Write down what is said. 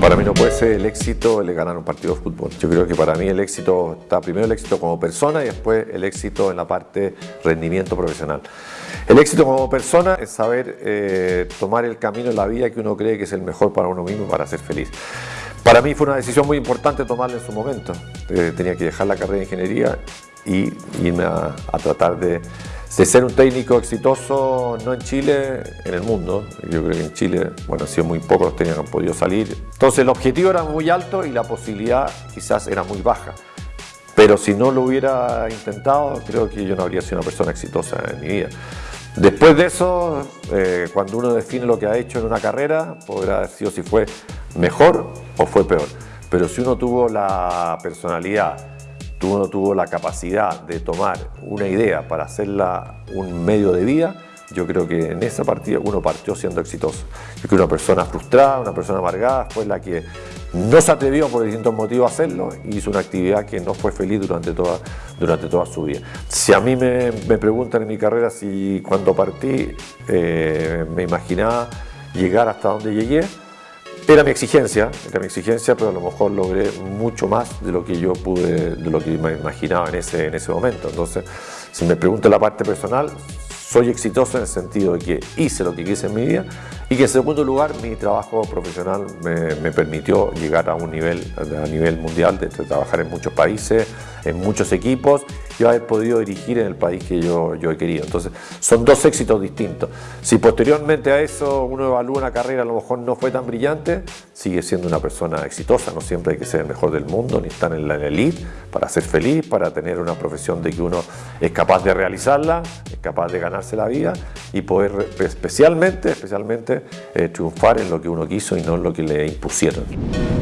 Para mí no puede ser el éxito el ganar un partido de fútbol. Yo creo que para mí el éxito está primero el éxito como persona y después el éxito en la parte rendimiento profesional. El éxito como persona es saber eh, tomar el camino en la vida que uno cree que es el mejor para uno mismo para ser feliz. Para mí fue una decisión muy importante tomarla en su momento. Eh, tenía que dejar la carrera de ingeniería y irme a tratar de de ser un técnico exitoso, no en Chile, en el mundo. Yo creo que en Chile, bueno, ha sido muy pocos los técnicos que han podido salir. Entonces el objetivo era muy alto y la posibilidad quizás era muy baja. Pero si no lo hubiera intentado, creo que yo no habría sido una persona exitosa en mi vida. Después de eso, eh, cuando uno define lo que ha hecho en una carrera, podrá sido si fue mejor o fue peor. Pero si uno tuvo la personalidad, uno tuvo la capacidad de tomar una idea para hacerla un medio de vida, yo creo que en esa partida uno partió siendo exitoso. Yo que una persona frustrada, una persona amargada fue la que no se atrevió por distintos motivos a hacerlo y hizo una actividad que no fue feliz durante toda, durante toda su vida. Si a mí me, preguntan en mi carrera si cuando partí eh, me imaginaba llegar hasta donde llegué, era mi exigencia, era mi exigencia, pero a lo mejor logré mucho más de lo que yo pude, de lo que me imaginaba en ese, en ese momento. Entonces, si me pregunta la parte personal, soy exitoso en el sentido de que hice lo que quise en mi vida y que en segundo lugar mi trabajo profesional me, permitió llegar a un nivel, a nivel mundial, de trabajar en muchos países, en muchos equipos y haber podido dirigir en el país que yo, yo he querido. Entonces son dos éxitos distintos. Si posteriormente a eso uno evalúa una carrera a lo mejor no fue tan brillante, sigue siendo una persona exitosa, no siempre hay que ser el mejor del mundo ni estar en la elite para ser feliz, para tener una profesión de que uno es capaz de realizarla, es capaz de ganarse la vida y poder especialmente, especialmente eh, triunfar en lo que uno quiso y no en lo que le impusieron.